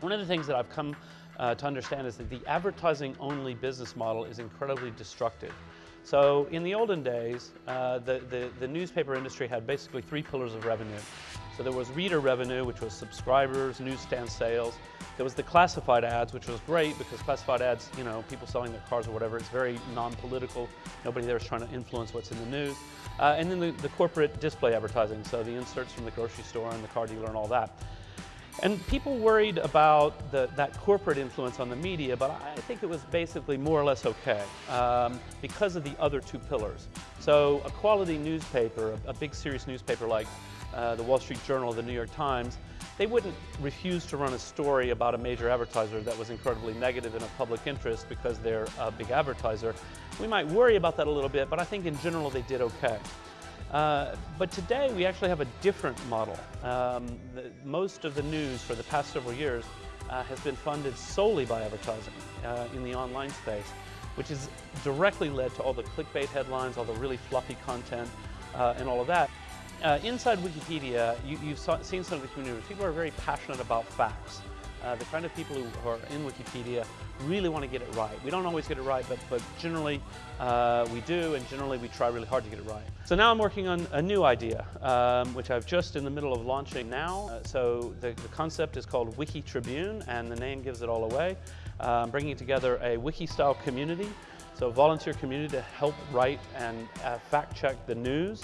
One of the things that I've come uh, to understand is that the advertising-only business model is incredibly destructive. So in the olden days, uh, the, the, the, newspaper industry had basically three pillars of revenue. So there was reader revenue, which was subscribers, newsstand sales. There was the classified ads, which was great because classified ads, you know, people selling their cars or whatever, it's very non-political. Nobody there is trying to influence what's in the news. Uh, and then the, the corporate display advertising, so the inserts from the grocery store and the car dealer and all that. And people worried about the, that corporate influence on the media, but I think it was basically more or less okay um, because of the other two pillars. So a quality newspaper, a, a big serious newspaper like uh, the Wall Street Journal, the New York Times, they wouldn't refuse to run a story about a major advertiser that was incredibly negative in a public interest because they're a big advertiser. We might worry about that a little bit, but I think in general they did okay. Uh, but today we actually have a different model. Um, the, most of the news for the past several years uh, has been funded solely by advertising uh, in the online space, which has directly led to all the clickbait headlines, all the really fluffy content, uh, and all of that. Uh, inside Wikipedia, you, have seen some of the community. People are very passionate about facts. Uh, the kind of people who are in Wikipedia really want to get it right. We don't always get it right, but, but generally uh, we do, and generally we try really hard to get it right. So now I'm working on a new idea, um, which I've just in the middle of launching now. Uh, so the, the, concept is called Wiki Tribune, and the name gives it all away. Uh, I'm bringing together a wiki-style community, so a volunteer community to help write and uh, fact check the news.